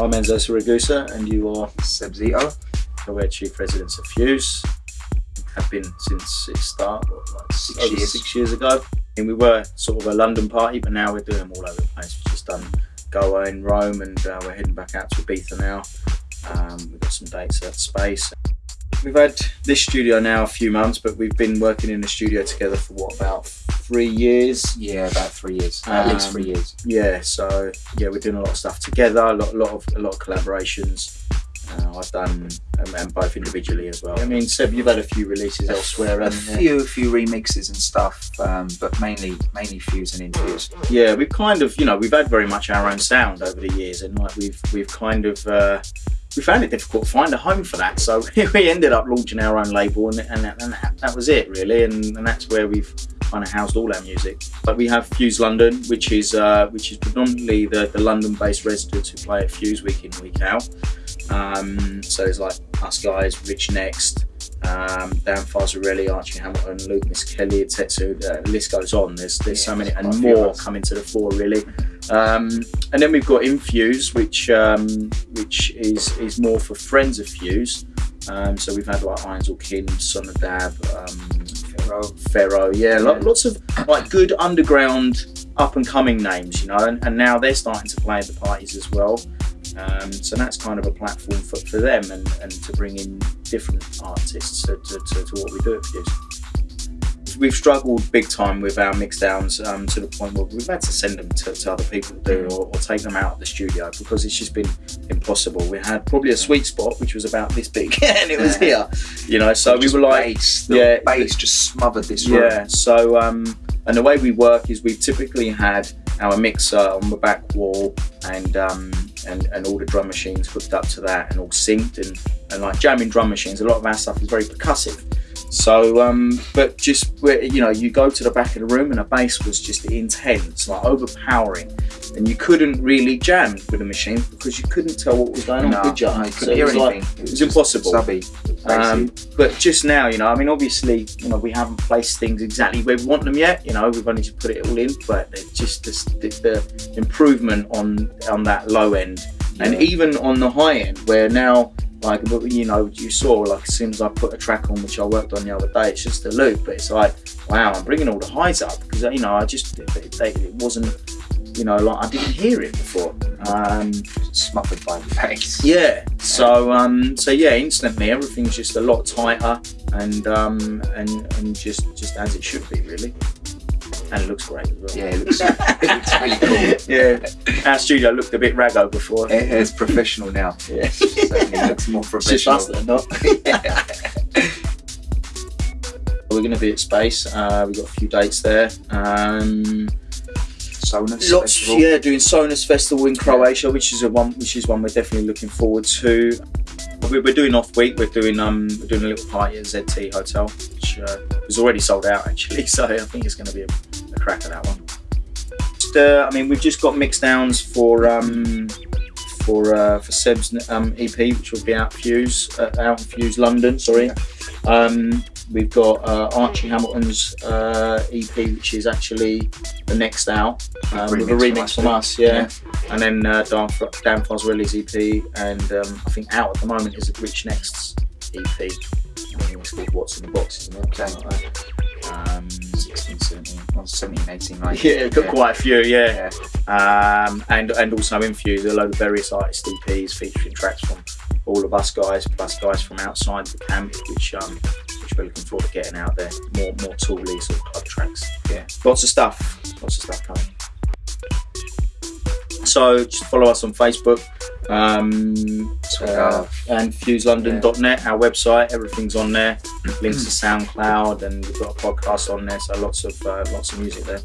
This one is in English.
I'm Enzo Siragusa and you are Seb Zito. So we're chief residents of Fuse. Have been since its start, like six, Six over years. six years ago. And we were sort of a London party, but now we're doing them all over the place. We've just done Goa in Rome and uh, we're heading back out to Ibiza now. Um, we've got some dates at Space. We've had this studio now a few months, but we've been working in the studio together for what, about three years? Yeah, about three years. At least Um, three years. yeah so yeah we're doing a lot of stuff together a lot, a lot of a lot of collaborations uh, I've done um, and both individually as well I mean Seb you've had a few releases elsewhere A haven't you? few, few remixes and stuff, um, but mainly, mainly Fuse and Infuse. yeah we've kind of you know we've had very much our own sound over the years and like we've we've kind of uh, we found it difficult to find a home for that so we ended up launching our own label and, and, that, and that, that was it really and, and that's where we've kind of housed all our music but we have Fuse London which is uh, which is predominantly the, the London based residents who play at Fuse week in week out um, so it's like us guys Rich NXT um, Dan Farserelli, Archie Hamilton, Luke Miss Kelly, Tetsu, uh, the list goes on. There's there's so many and quite a few of more coming to the fore really. Um, and then we've got Infuse, which um, which is is more for friends of Fuse. Um, so we've had like or Kim, Sonodab, um, Pharaoh. Pharaoh, yeah, lo- Yeah. lots of like good underground up and coming names, you know, and, and now they're starting to play at the parties as well. Um, so that's kind of a platform for, for them and, and to bring in different artists to, to, to, to what we do at Fuse. We've struggled big time with our mix downs um, to the point where we've had to send them to, to other people to do or, or take them out of the studio because it's just been impossible. We had probably a sweet spot which was about this big and it was here, you know. So we were like, bass, the yeah, bass just smothered this room. yeah. So um, and the way we work is we've typically had our mixer on the back wall and um, and and all the drum machines hooked up to that and all synced and and like jamming drum machines. A lot of our stuff is very percussive. So, um, but just where you know, you go to the back of the room and the bass was just intense, like overpowering, and you couldn't really jam with the machine because you couldn't tell what was going on. No, could you? you So couldn't it hear was like- anything. it was impossible. Subby. um, but just now, you know, I mean, obviously, you know, we haven't placed things exactly where we want them yet. You know, we've only just put it all in, but just the, the, the improvement on on that low end, and even on the high end, where now, like, you know, you saw, like, as soon as I put a track on, which I worked on the other day, it's just a loop, but it's like, wow, I'm bringing all the highs up because you know, I just it, it, it wasn't, you know, like I didn't hear it before. Um, smothered by the bass. yeah. So um, so yeah, instantly everything's just a lot tighter and um, and and just just as it should be really. And it looks great as well. Yeah, it looks, it looks really cool. yeah. Our studio looked a bit raggo before. It, it's professional now. Yeah. Certainly looks more It's just professional. us that are. We're going to be at Space. Uh, we've got a few dates there. Um, Sonus Lots, Festival. yeah, doing Sonus Festival in Croatia, which is a one, which is one we're definitely looking forward to. We're, we're doing off week. We're doing um, we're doing a little party at ZT Hotel, which uh, was already sold out actually. So I think it's going to be a, a crack at that one. Just, uh, I mean, we've just got mix downs for um, for uh, for Seb's um, EP, which will be out Fuse uh, out Fuse London. Sorry. Um, we've got uh, Archie Hamilton's uh, EP, which is actually the next out um, with a Remix from us, yeah. us, yeah. And then uh, Dan, Dan Farserelli's EP, and um, I think out at the moment is Rich NXT's EP. I think it's called What's in the Box, isn't it? Okay. Like that. Um, 16, 17, well, 17, 18, 19. yeah, got quite a few, yeah. Yeah. Um, and and also Infuse, a load of various artist EPs featuring tracks from all of us guys, plus guys from outside the camp, which um, which we're looking forward to getting out there. More more tooly sort of club tracks. Yeah. Lots of stuff. Lots of stuff coming. So just follow us on Facebook. Um, uh, and fuselondon.net, our website, everything's on there. Links to SoundCloud, and we've got a podcast on there, so lots of uh, lots of music there.